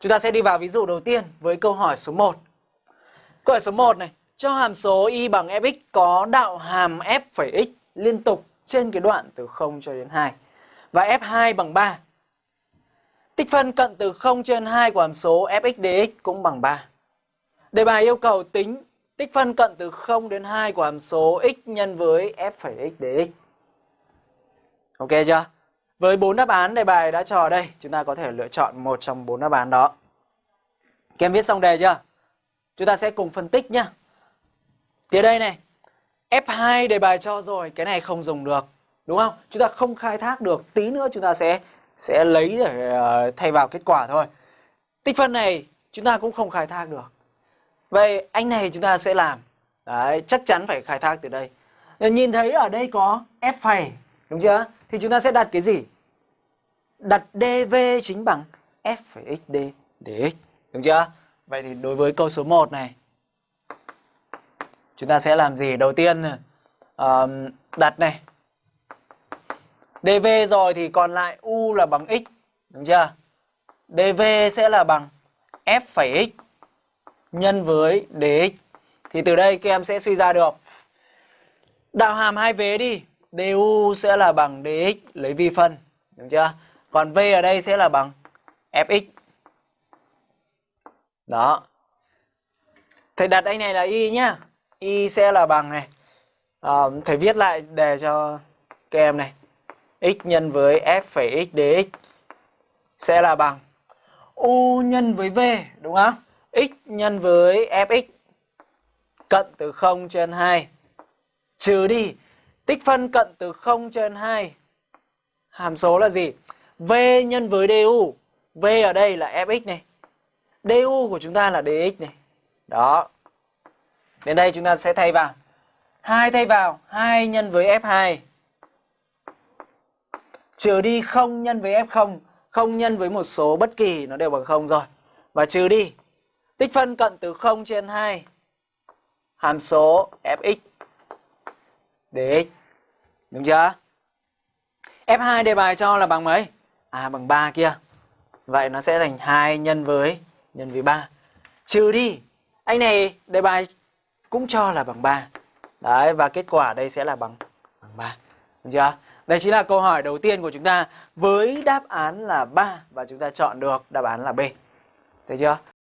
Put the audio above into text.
Chúng ta sẽ đi vào ví dụ đầu tiên với câu hỏi số 1. Câu hỏi số 1 này, cho hàm số y bằng fx có đạo hàm f'x liên tục trên cái đoạn từ 0 cho đến 2 và f2 bằng 3. Tích phân cận từ 0 trên 2 của hàm số fx dx cũng bằng 3. Đề bài yêu cầu tính tích phân cận từ 0 đến 2 của hàm số x nhân với f x dx. Ok chưa? Với bốn đáp án đề bài đã cho ở đây, chúng ta có thể lựa chọn một trong bốn đáp án đó. Các em viết xong đề chưa? Chúng ta sẽ cùng phân tích nhá. Tiếp đây này, F2 đề bài cho rồi, cái này không dùng được, đúng không? Chúng ta không khai thác được, tí nữa chúng ta sẽ sẽ lấy để uh, thay vào kết quả thôi. Tích phân này chúng ta cũng không khai thác được. Vậy anh này chúng ta sẽ làm. Đấy, chắc chắn phải khai thác từ đây. Nhìn thấy ở đây có F phẩy, đúng chưa? Thì chúng ta sẽ đặt cái gì? Đặt dv chính bằng f phẩy x dx. Đúng chưa? Vậy thì đối với câu số 1 này chúng ta sẽ làm gì? Đầu tiên uh, đặt này. dv rồi thì còn lại u là bằng x, đúng chưa? dv sẽ là bằng f phẩy x nhân với dx. Thì từ đây các em sẽ suy ra được đạo hàm hai vế đi, du sẽ là bằng dx lấy vi phân, đúng chưa? Còn v ở đây sẽ là bằng fx. Đó. Thầy đặt anh này là y nhá. Y sẽ là bằng này. À, thầy viết lại đề cho các em này. x nhân với f phẩy x dx sẽ là bằng u nhân với v đúng không? x nhân với fx cận từ 0 trên 2 trừ đi tích phân cận từ 0 trên 2 hàm số là gì? V nhân với du. v ở đây là fx này. du của chúng ta là dx này. Đó. Đến đây chúng ta sẽ thay vào. 2 thay vào, 2 nhân với f2 trừ đi 0 nhân với f0, 0 nhân với một số bất kỳ nó đều bằng 0 rồi. Và trừ đi tích phân cận từ 0 trên 2 hàm số fx dx. Đúng chưa? F2 đề bài cho là bằng mấy? A bằng 3 kia. Vậy nó sẽ thành 2 nhân với nhân với 3. Trừ đi. Anh này đề bài cũng cho là bằng 3. Đấy, và kết quả đây sẽ là bằng bằng 3. Được chưa? Đây chính là câu hỏi đầu tiên của chúng ta với đáp án là 3 và chúng ta chọn được đáp án là B. Thấy chưa?